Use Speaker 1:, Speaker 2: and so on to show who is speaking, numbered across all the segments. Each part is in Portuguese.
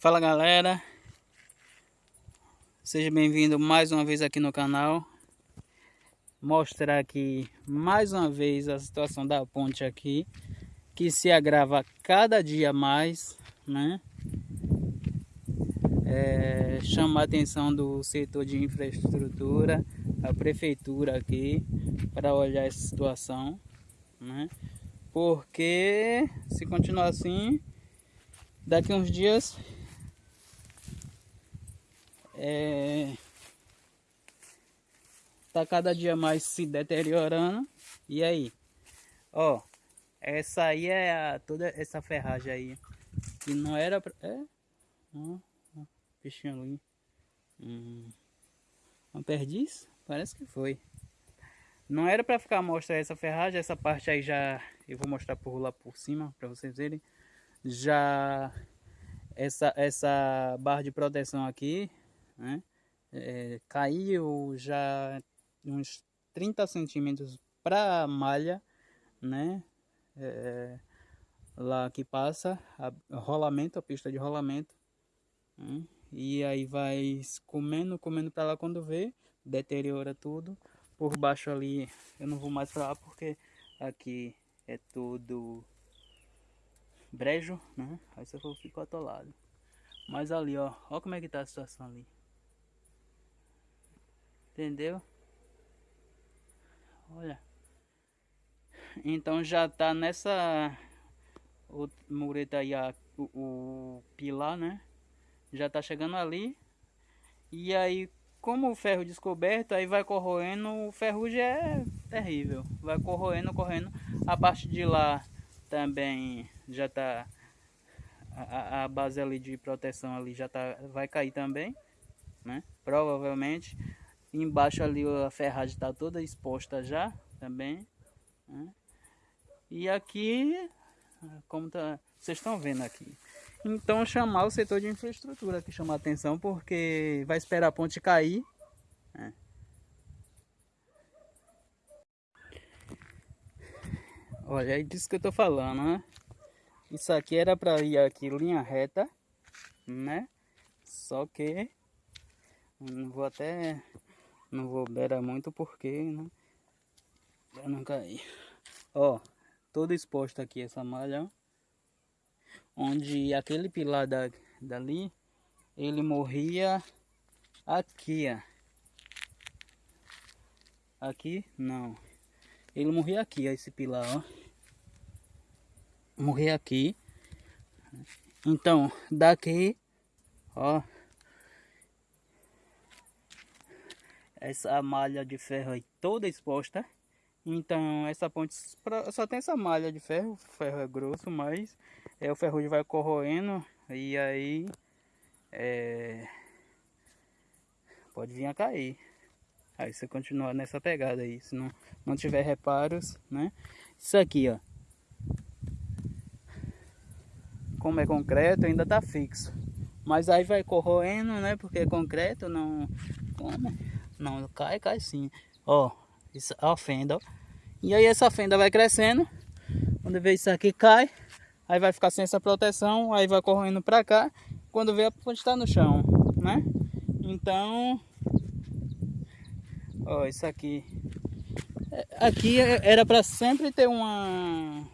Speaker 1: Fala galera, seja bem-vindo mais uma vez aqui no canal Mostrar aqui mais uma vez a situação da ponte aqui Que se agrava cada dia mais, né? É, chamar a atenção do setor de infraestrutura, a prefeitura aqui Para olhar essa situação, né? Porque se continuar assim, daqui uns dias é, tá cada dia mais se deteriorando. E aí? Ó, essa aí é a, toda essa ferragem aí. Que não era pra... É? Ó, peixinho ali. Não perdiz? Parece que foi. Não era para ficar mostrar essa ferragem, essa parte aí já eu vou mostrar por lá por cima para vocês verem. Já essa essa barra de proteção aqui né? É, caiu já uns 30 centímetros para a malha, né? É, lá que passa, a, rolamento, a pista de rolamento. Né? E aí vai comendo, comendo para lá quando vê, deteriora tudo. Por baixo ali, eu não vou mais para lá porque aqui é tudo brejo, né? Aí você for ficar atolado. Mas ali, ó, ó como é que tá a situação ali. Entendeu? Olha. Então já tá nessa o mureta aí a, o, o pilar, né? Já tá chegando ali. E aí, como o ferro descoberto, aí vai corroendo, o ferrugem é terrível. Vai corroendo, correndo. A parte de lá também já tá a, a base ali de proteção ali já tá vai cair também, né? Provavelmente Embaixo ali a ferragem está toda exposta já também. Né? E aqui, como tá, vocês estão vendo aqui. Então chamar o setor de infraestrutura que chama atenção porque vai esperar a ponte cair. Né? Olha, é disso que eu estou falando, né? Isso aqui era para ir aqui linha reta, né? Só que não vou até não vou beira muito porque, né? Pra não cair. Ó, todo exposto aqui essa malha, ó. Onde aquele pilar da, dali, ele morria aqui, ó. Aqui, não. Ele morria aqui, ó, esse pilar, ó. Morria aqui. Então, daqui, ó. Essa malha de ferro aí toda exposta. Então essa ponte só tem essa malha de ferro, o ferro é grosso, mas é, o ferrugem vai corroendo e aí é, pode vir a cair. Aí você continuar nessa pegada aí, se não, não tiver reparos, né? Isso aqui, ó. Como é concreto, ainda tá fixo. Mas aí vai corroendo, né? Porque é concreto, não... Como? Não, cai, cai sim. Ó, isso, a fenda, ó. E aí essa fenda vai crescendo. Quando vê isso aqui cai, aí vai ficar sem essa proteção, aí vai correndo para cá. Quando vê a ponte está no chão, né? Então, ó, isso aqui. É, aqui era para sempre ter uma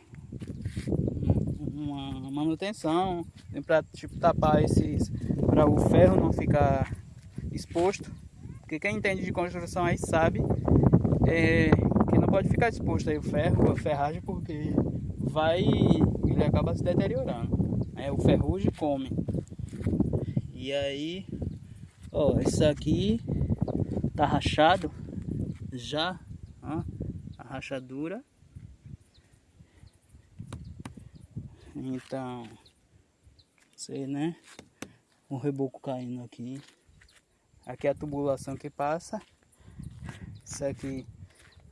Speaker 1: uma manutenção, para tipo tapar esses para o ferro não ficar exposto. Porque quem entende de construção aí sabe é, que não pode ficar exposto aí o ferro, a ferragem, porque vai, ele acaba se deteriorando. Né? O ferrugem come. E aí, ó, isso aqui tá rachado já, ó, a rachadura. Então, sei, né? O reboco caindo aqui. Aqui é a tubulação que passa. Isso aqui.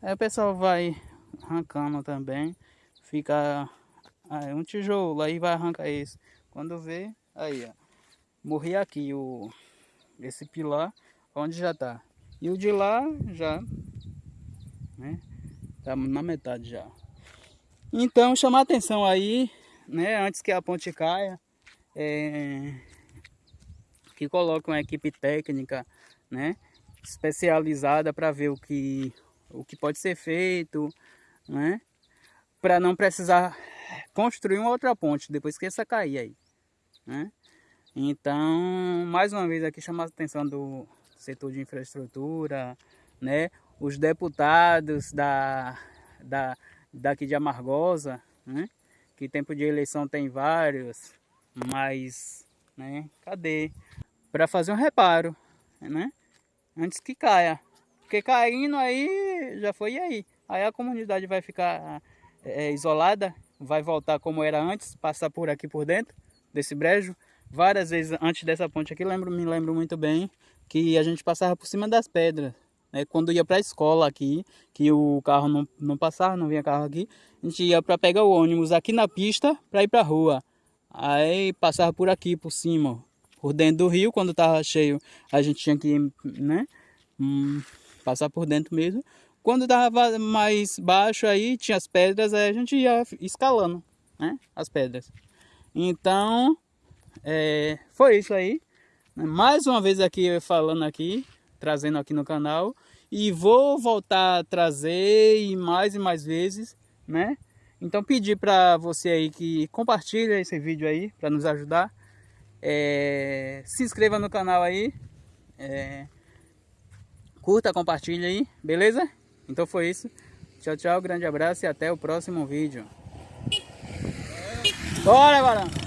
Speaker 1: Aí o pessoal vai arrancando também. Fica aí, um tijolo, aí vai arrancar esse. Quando vê, aí ó. Morri aqui o esse pilar onde já tá. E o de lá já, né? Tá na metade já. Então chamar atenção aí, né? Antes que a ponte caia. É, que coloque uma equipe técnica, né? Especializada para ver o que, o que pode ser feito, né? Para não precisar construir uma outra ponte depois que essa cair aí, né? Então, mais uma vez aqui chamar a atenção do setor de infraestrutura, né? Os deputados da, da, daqui de Amargosa, né? Que tempo de eleição tem vários, mas, né? Cadê? Para fazer um reparo, né? Antes que caia. Porque caindo aí, já foi aí. Aí a comunidade vai ficar é, isolada, vai voltar como era antes, passar por aqui por dentro desse brejo várias vezes antes dessa ponte aqui, lembro, me lembro muito bem que a gente passava por cima das pedras. Né? Quando ia para a escola aqui, que o carro não, não passava, não vinha carro aqui, a gente ia para pegar o ônibus aqui na pista para ir para a rua. Aí passava por aqui, por cima, por dentro do rio, quando estava cheio, a gente tinha que né, hum, passar por dentro mesmo. Quando estava mais baixo aí, tinha as pedras, aí a gente ia escalando né, as pedras. Então, é, foi isso aí. Mais uma vez aqui falando aqui, trazendo aqui no canal. E vou voltar a trazer e mais e mais vezes, né? Então pedir para você aí que compartilhe esse vídeo aí para nos ajudar. É, se inscreva no canal aí. É, curta, compartilhe aí, beleza? Então foi isso. Tchau, tchau, grande abraço e até o próximo vídeo. Bora, Barão!